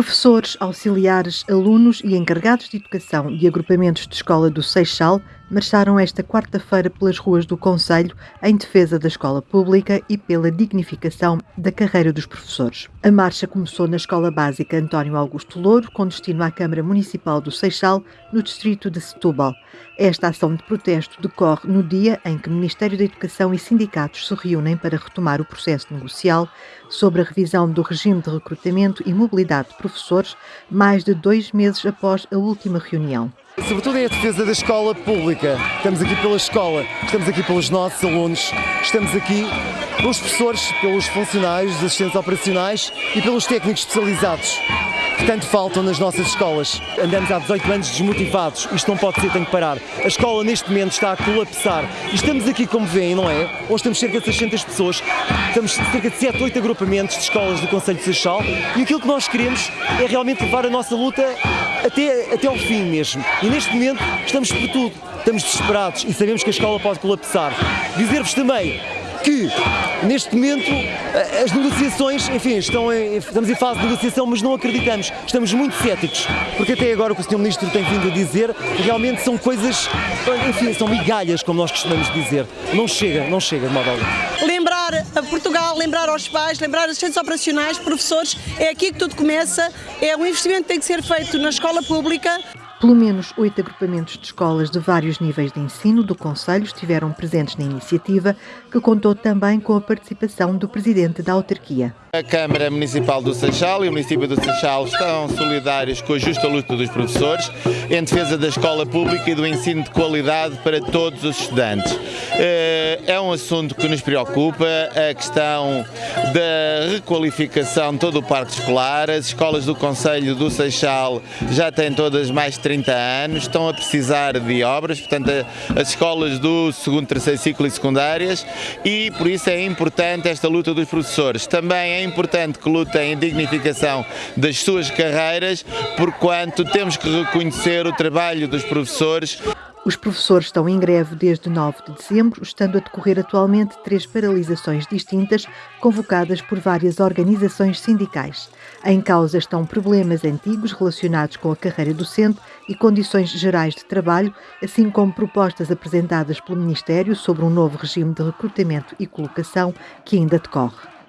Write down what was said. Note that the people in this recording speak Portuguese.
Professores, auxiliares, alunos e encarregados de educação de agrupamentos de escola do Seixal marcharam esta quarta-feira pelas ruas do Conselho em defesa da escola pública e pela dignificação da carreira dos professores. A marcha começou na Escola Básica António Augusto Louro, com destino à Câmara Municipal do Seixal, no distrito de Setúbal. Esta ação de protesto decorre no dia em que o Ministério da Educação e sindicatos se reúnem para retomar o processo negocial sobre a revisão do regime de recrutamento e mobilidade professores mais de dois meses após a última reunião. Sobretudo é a defesa da escola pública. Estamos aqui pela escola, estamos aqui pelos nossos alunos, estamos aqui pelos professores, pelos funcionários, os assistentes operacionais e pelos técnicos especializados que tanto faltam nas nossas escolas. Andamos há 18 anos desmotivados, isto não pode ser, tem que parar. A escola neste momento está a colapsar e estamos aqui, como veem, não é? Hoje temos cerca de 600 pessoas, estamos cerca de 7, 8 agrupamentos de escolas do Conselho de Seixal e aquilo que nós queremos é realmente levar a nossa luta até, até ao fim mesmo. E neste momento estamos por tudo, estamos desesperados e sabemos que a escola pode colapsar. Dizer-vos também que neste momento as negociações, enfim, estão em, estamos em fase de negociação, mas não acreditamos, estamos muito céticos, porque até agora o que o Sr. Ministro tem vindo a dizer realmente são coisas, enfim, são migalhas, como nós costumamos dizer. Não chega, não chega de modo algum. Portugal, lembrar aos pais, lembrar aos centros operacionais, professores, é aqui que tudo começa, é um investimento que tem que ser feito na escola pública. Pelo menos oito agrupamentos de escolas de vários níveis de ensino do Conselho estiveram presentes na iniciativa, que contou também com a participação do presidente da autarquia. A Câmara Municipal do Seixal e o município do Seixal estão solidários com a justa luta dos professores em defesa da escola pública e do ensino de qualidade para todos os estudantes. Eh, é um assunto que nos preocupa, a questão da requalificação de todo o parque escolar. As escolas do Conselho do Seixal já têm todas mais de 30 anos, estão a precisar de obras, portanto as escolas do segundo, terceiro ciclo e secundárias e por isso é importante esta luta dos professores. Também é importante que lutem em dignificação das suas carreiras, porquanto temos que reconhecer o trabalho dos professores. Os professores estão em greve desde 9 de dezembro, estando a decorrer atualmente três paralisações distintas convocadas por várias organizações sindicais. Em causa estão problemas antigos relacionados com a carreira docente e condições gerais de trabalho, assim como propostas apresentadas pelo Ministério sobre um novo regime de recrutamento e colocação que ainda decorre.